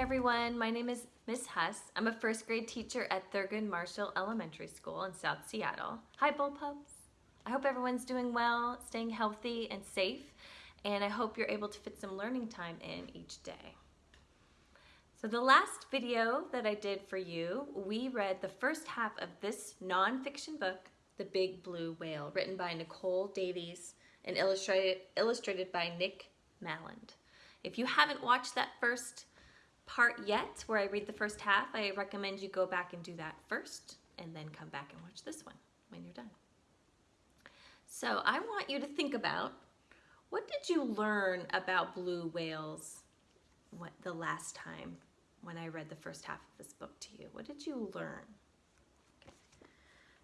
everyone, my name is Miss Huss. I'm a first grade teacher at Thurgood Marshall Elementary School in South Seattle. Hi Bullpups. I hope everyone's doing well, staying healthy and safe, and I hope you're able to fit some learning time in each day. So the last video that I did for you, we read the first half of this nonfiction book, The Big Blue Whale, written by Nicole Davies and illustrated, illustrated by Nick Maland. If you haven't watched that first part yet, where I read the first half, I recommend you go back and do that first, and then come back and watch this one when you're done. So I want you to think about, what did you learn about blue whales what, the last time when I read the first half of this book to you? What did you learn?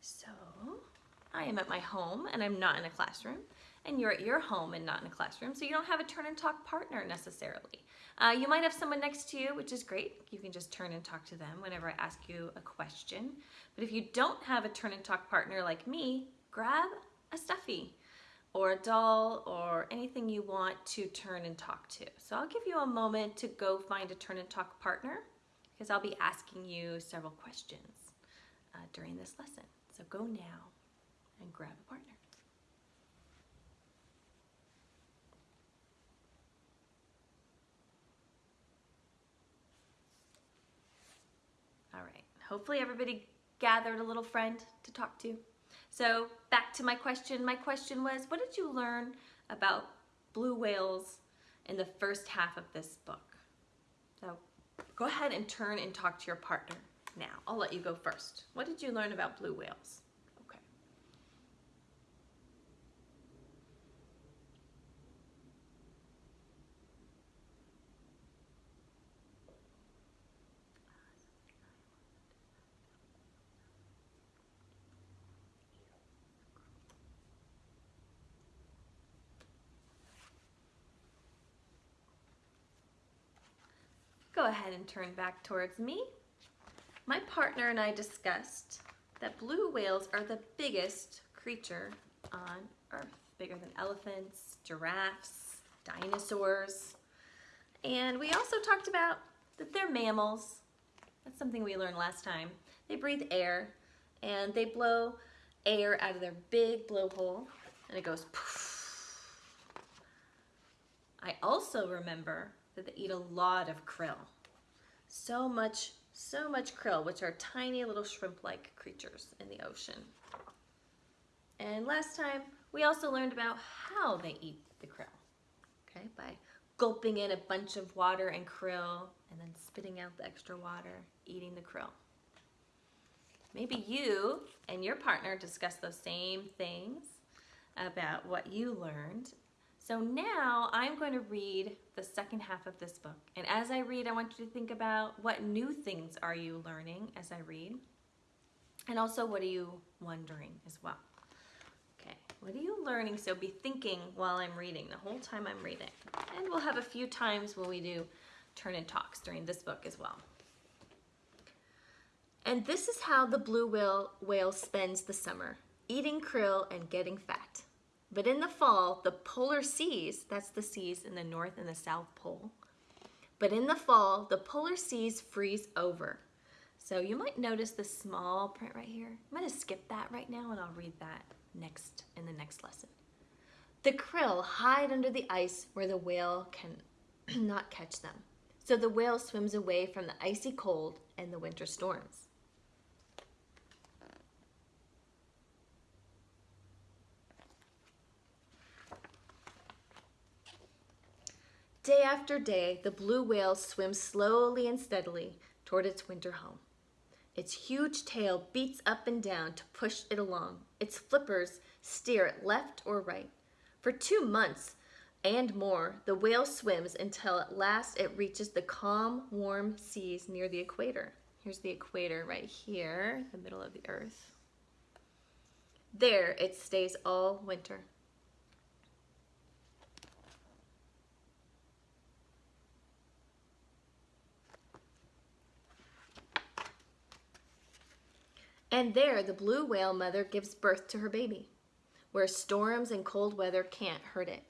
So I am at my home and I'm not in a classroom and you're at your home and not in a classroom, so you don't have a turn and talk partner necessarily. Uh, you might have someone next to you, which is great. You can just turn and talk to them whenever I ask you a question. But if you don't have a turn and talk partner like me, grab a stuffy or a doll or anything you want to turn and talk to. So I'll give you a moment to go find a turn and talk partner because I'll be asking you several questions uh, during this lesson. So go now and grab a partner. All right, hopefully everybody gathered a little friend to talk to. So back to my question. My question was, what did you learn about blue whales in the first half of this book? So go ahead and turn and talk to your partner now. I'll let you go first. What did you learn about blue whales? Go ahead and turn back towards me. My partner and I discussed that blue whales are the biggest creature on Earth, bigger than elephants, giraffes, dinosaurs. And we also talked about that they're mammals. That's something we learned last time. They breathe air and they blow air out of their big blowhole and it goes poof. I also remember that they eat a lot of krill. So much, so much krill, which are tiny little shrimp-like creatures in the ocean. And last time, we also learned about how they eat the krill, okay? By gulping in a bunch of water and krill, and then spitting out the extra water, eating the krill. Maybe you and your partner discuss those same things about what you learned so now I'm going to read the second half of this book. And as I read, I want you to think about what new things are you learning as I read? And also, what are you wondering as well? Okay, what are you learning? So be thinking while I'm reading, the whole time I'm reading. And we'll have a few times when we do turn and talks during this book as well. And this is how the blue whale, whale spends the summer, eating krill and getting fat. But in the fall, the polar seas, that's the seas in the North and the South Pole, but in the fall, the polar seas freeze over. So you might notice the small print right here. I'm gonna skip that right now and I'll read that next in the next lesson. The krill hide under the ice where the whale can not catch them. So the whale swims away from the icy cold and the winter storms. Day after day, the blue whale swims slowly and steadily toward its winter home. Its huge tail beats up and down to push it along. Its flippers steer it left or right. For two months and more, the whale swims until at last it reaches the calm, warm seas near the equator. Here's the equator right here, the middle of the earth. There it stays all winter. And there the blue whale mother gives birth to her baby, where storms and cold weather can't hurt it.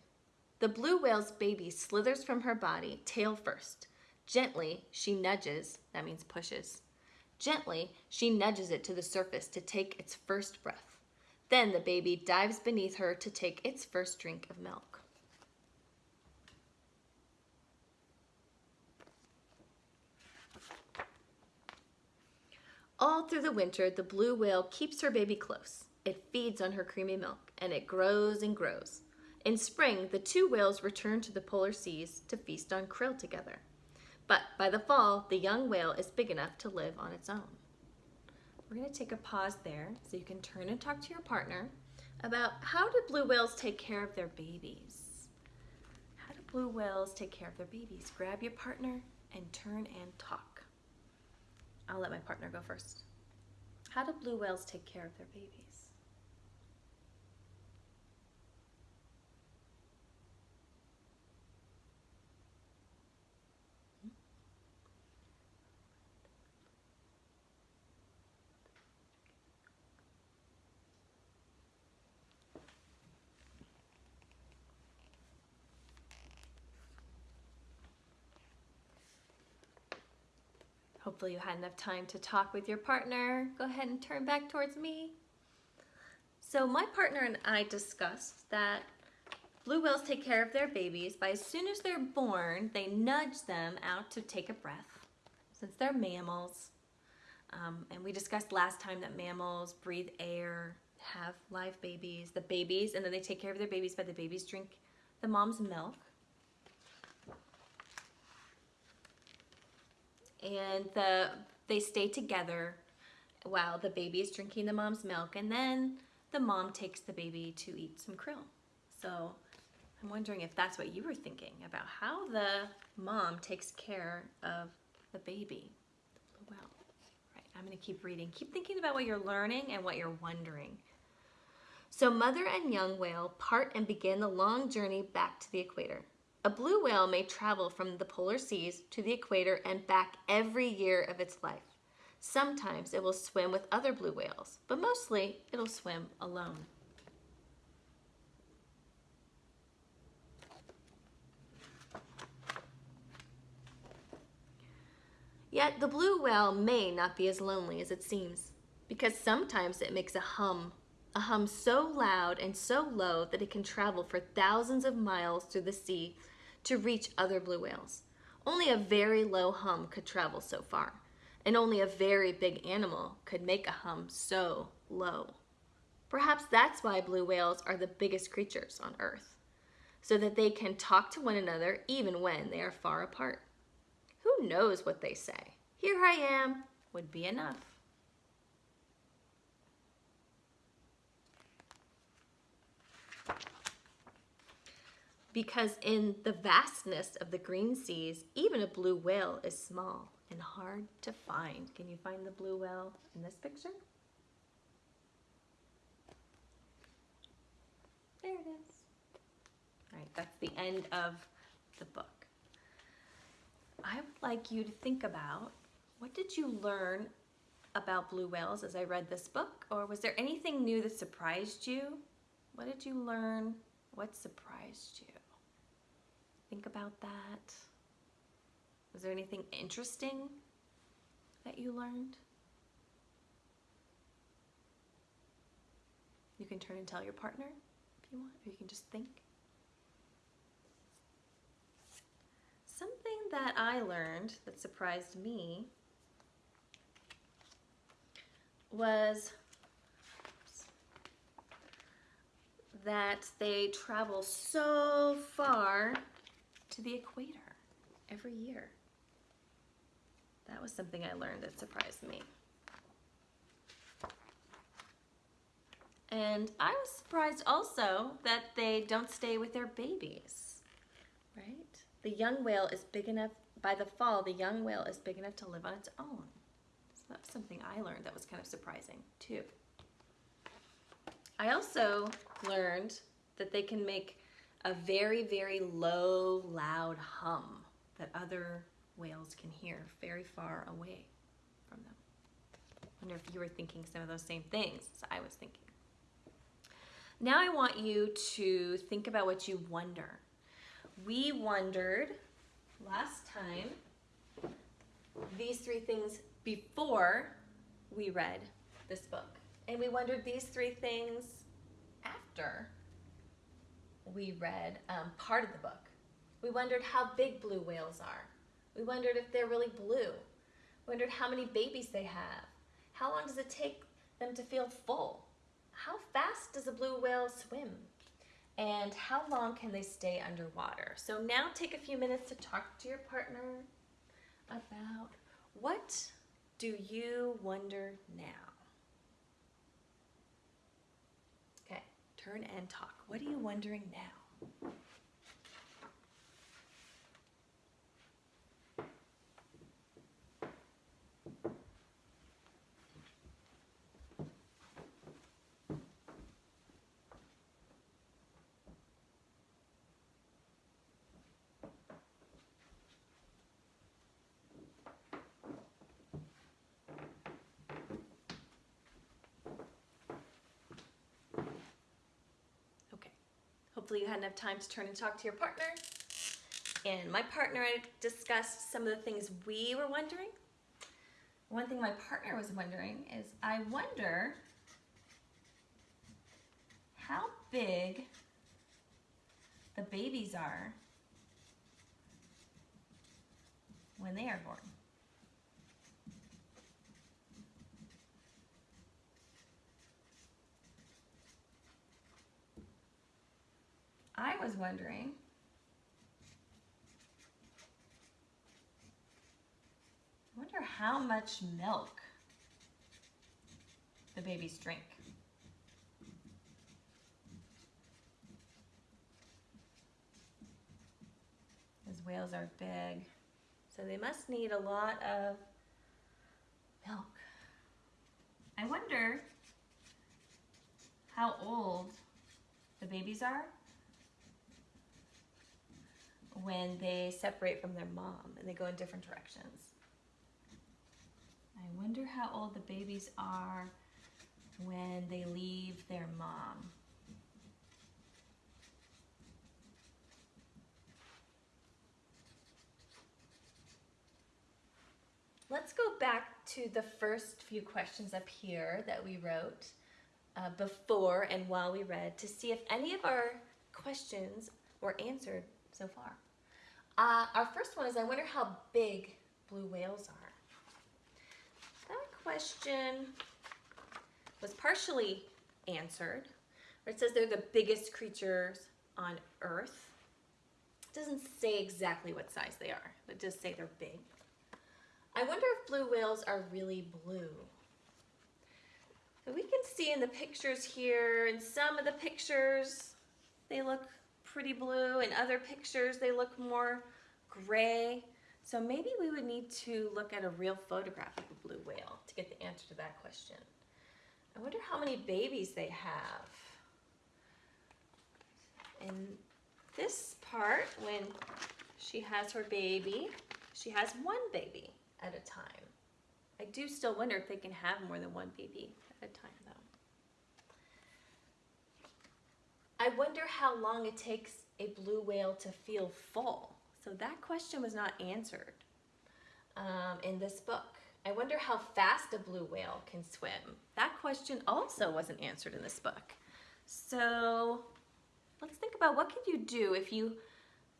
The blue whale's baby slithers from her body, tail first, Gently, she nudges, that means pushes. Gently, she nudges it to the surface to take its first breath. Then the baby dives beneath her to take its first drink of milk. All through the winter, the blue whale keeps her baby close. It feeds on her creamy milk, and it grows and grows. In spring, the two whales return to the polar seas to feast on krill together. But by the fall, the young whale is big enough to live on its own. We're going to take a pause there so you can turn and talk to your partner about how do blue whales take care of their babies? How do blue whales take care of their babies? Grab your partner and turn and talk. I'll let my partner go first. How do blue whales take care of their babies? Hopefully you had enough time to talk with your partner. Go ahead and turn back towards me. So my partner and I discussed that blue whales take care of their babies by as soon as they're born, they nudge them out to take a breath since they're mammals. Um, and we discussed last time that mammals breathe air, have live babies, the babies, and then they take care of their babies by the babies drink the mom's milk. And the they stay together while the baby is drinking the mom's milk and then the mom takes the baby to eat some krill. So I'm wondering if that's what you were thinking about how the mom takes care of the baby. Oh, well, right, I'm gonna keep reading. Keep thinking about what you're learning and what you're wondering. So mother and young whale part and begin the long journey back to the equator. A blue whale may travel from the polar seas to the equator and back every year of its life. Sometimes it will swim with other blue whales, but mostly it'll swim alone. Yet the blue whale may not be as lonely as it seems, because sometimes it makes a hum, a hum so loud and so low that it can travel for thousands of miles through the sea to reach other blue whales. Only a very low hum could travel so far, and only a very big animal could make a hum so low. Perhaps that's why blue whales are the biggest creatures on Earth, so that they can talk to one another even when they are far apart. Who knows what they say? Here I am would be enough. Because in the vastness of the green seas, even a blue whale is small and hard to find. Can you find the blue whale in this picture? There it is. All right, that's the end of the book. I would like you to think about what did you learn about blue whales as I read this book? Or was there anything new that surprised you? What did you learn? What surprised you? Think about that. Was there anything interesting that you learned? You can turn and tell your partner if you want, or you can just think. Something that I learned that surprised me was that they travel so far to the equator every year. That was something I learned that surprised me. And I was surprised also that they don't stay with their babies, right? The young whale is big enough, by the fall, the young whale is big enough to live on its own. So that was something I learned that was kind of surprising too. I also learned that they can make a very, very low, loud hum that other whales can hear very far away from them. I wonder if you were thinking some of those same things as I was thinking. Now I want you to think about what you wonder. We wondered last time these three things before we read this book. And we wondered these three things after we read um, part of the book. We wondered how big blue whales are. We wondered if they're really blue. Wondered how many babies they have. How long does it take them to feel full? How fast does a blue whale swim? And how long can they stay underwater? So now take a few minutes to talk to your partner about what do you wonder now? Okay, turn and talk. What are you wondering now? Okay. Hopefully you had enough time to turn and talk to your partner. And my partner I discussed some of the things we were wondering. One thing my partner was wondering is I wonder how big the babies are when they are born. I was wondering I wonder how much milk the babies drink. Those whales are big, so they must need a lot of milk. I wonder how old the babies are when they separate from their mom and they go in different directions. I wonder how old the babies are when they leave their mom. Let's go back to the first few questions up here that we wrote uh, before and while we read to see if any of our questions were answered so far. Uh, our first one is I wonder how big blue whales are. That question was partially answered, where it says they're the biggest creatures on Earth. It doesn't say exactly what size they are, but does say they're big. I wonder if blue whales are really blue. So we can see in the pictures here, in some of the pictures, they look pretty blue. In other pictures, they look more gray. So maybe we would need to look at a real photograph of a blue whale to get the answer to that question. I wonder how many babies they have. In this part, when she has her baby, she has one baby at a time. I do still wonder if they can have more than one baby at a time though. I wonder how long it takes a blue whale to feel full. So that question was not answered um, in this book. I wonder how fast a blue whale can swim. That question also wasn't answered in this book. So let's think about what can you do if you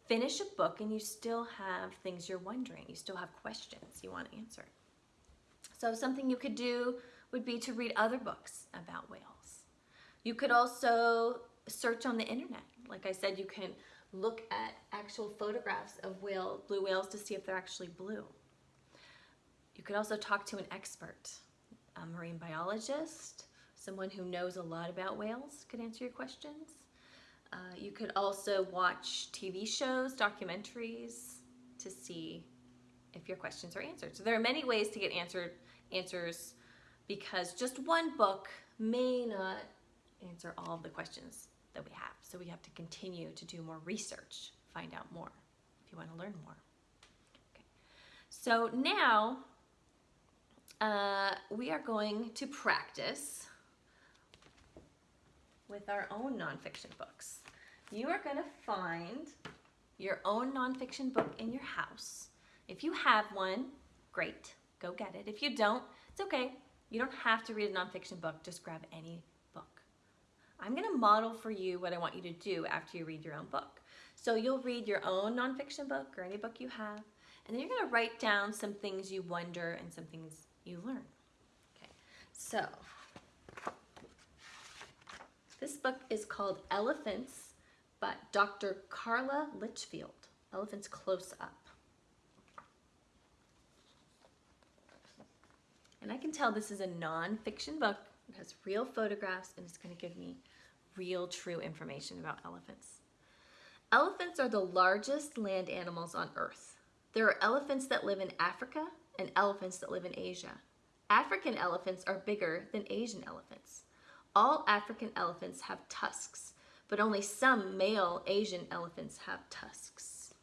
finish a book and you still have things you're wondering, you still have questions you want to answer. So something you could do would be to read other books about whales. You could also search on the internet. Like I said, you can look at actual photographs of whale, blue whales to see if they're actually blue. You could also talk to an expert, a marine biologist, someone who knows a lot about whales could answer your questions. Uh, you could also watch TV shows, documentaries to see if your questions are answered. So there are many ways to get answered answers because just one book may not answer all of the questions that we have. So we have to continue to do more research, find out more if you want to learn more. Okay. So now uh, we are going to practice with our own nonfiction books. You are going to find your own nonfiction book in your house. If you have one, great. Go get it. If you don't, it's okay. You don't have to read a nonfiction book. Just grab any. I'm going to model for you what I want you to do after you read your own book. So you'll read your own nonfiction book or any book you have, and then you're to write down some things you wonder and some things you learn. Okay, so this book is called Elephants by Dr. Carla Litchfield. Elephants Close Up. And I can tell this is a non-fiction book. It has real photographs and it's going to give me real true information about elephants. Elephants are the largest land animals on earth. There are elephants that live in Africa and elephants that live in Asia. African elephants are bigger than Asian elephants. All African elephants have tusks, but only some male Asian elephants have tusks.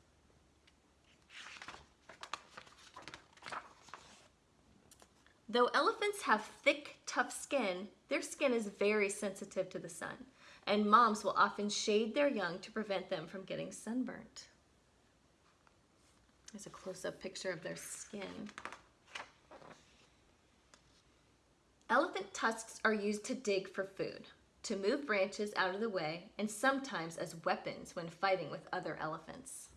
Though elephants have thick, tough skin, their skin is very sensitive to the sun, and moms will often shade their young to prevent them from getting sunburnt. There's a close-up picture of their skin. Elephant tusks are used to dig for food, to move branches out of the way, and sometimes as weapons when fighting with other elephants.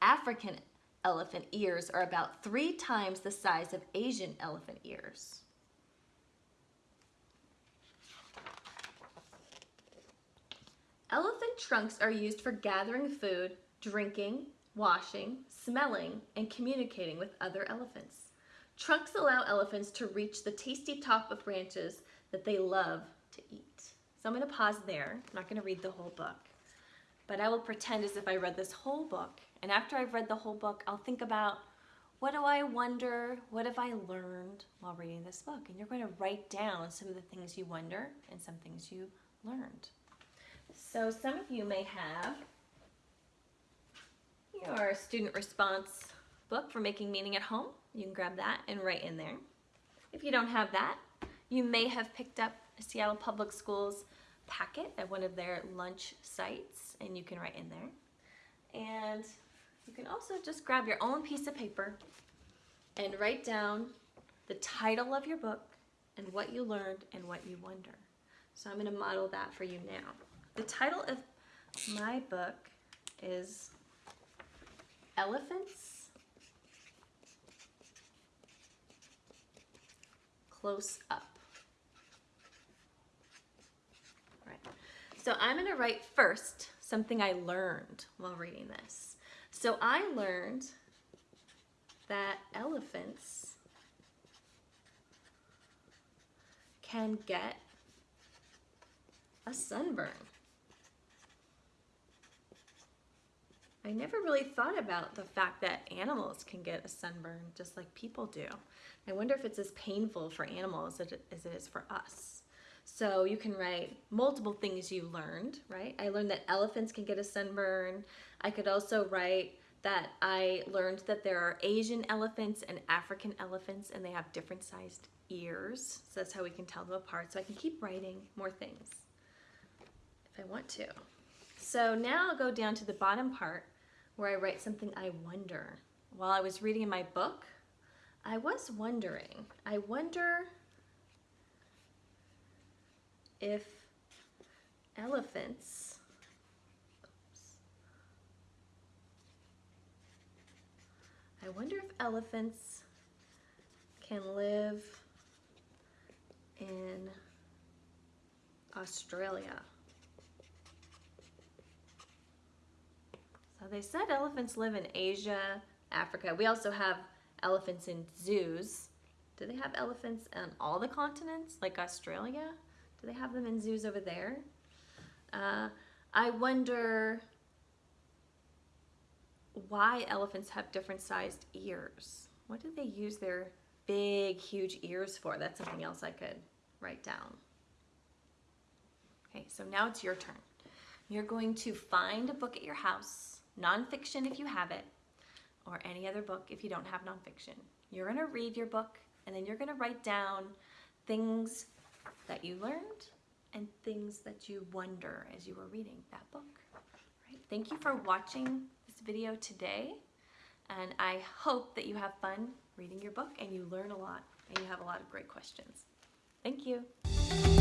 African elephant ears are about three times the size of Asian elephant ears. Elephant trunks are used for gathering food, drinking, washing, smelling, and communicating with other elephants. Trunks allow elephants to reach the tasty top of branches that they love to eat. So I'm going to pause there. I'm not going to read the whole book, but I will pretend as if I read this whole book. And after I've read the whole book, I'll think about what do I wonder? What have I learned while reading this book? And you're going to write down some of the things you wonder and some things you learned. So some of you may have your student response book for making meaning at home. You can grab that and write in there. If you don't have that, you may have picked up a Seattle Public Schools packet at one of their lunch sites and you can write in there. And you can also just grab your own piece of paper and write down the title of your book and what you learned and what you wonder. So I'm going to model that for you now. The title of my book is Elephants Close Up. So I'm going to write first something I learned while reading this. So I learned that elephants can get a sunburn. I never really thought about the fact that animals can get a sunburn just like people do. I wonder if it's as painful for animals as it is for us. So you can write multiple things you learned, right? I learned that elephants can get a sunburn. I could also write that I learned that there are Asian elephants and African elephants and they have different sized ears. So that's how we can tell them apart. So I can keep writing more things if I want to. So now I'll go down to the bottom part where I write something I wonder. While I was reading my book, I was wondering, I wonder if elephants I wonder if elephants can live in Australia. So they said elephants live in Asia, Africa. We also have elephants in zoos. Do they have elephants on all the continents, like Australia? Do they have them in zoos over there? Uh, I wonder why elephants have different sized ears. What do they use their big, huge ears for? That's something else I could write down. Okay, so now it's your turn. You're going to find a book at your house nonfiction if you have it, or any other book if you don't have nonfiction. You're going to read your book and then you're going to write down things that you learned and things that you wonder as you were reading that book. Right? Thank you for watching this video today. And I hope that you have fun reading your book and you learn a lot and you have a lot of great questions. Thank you.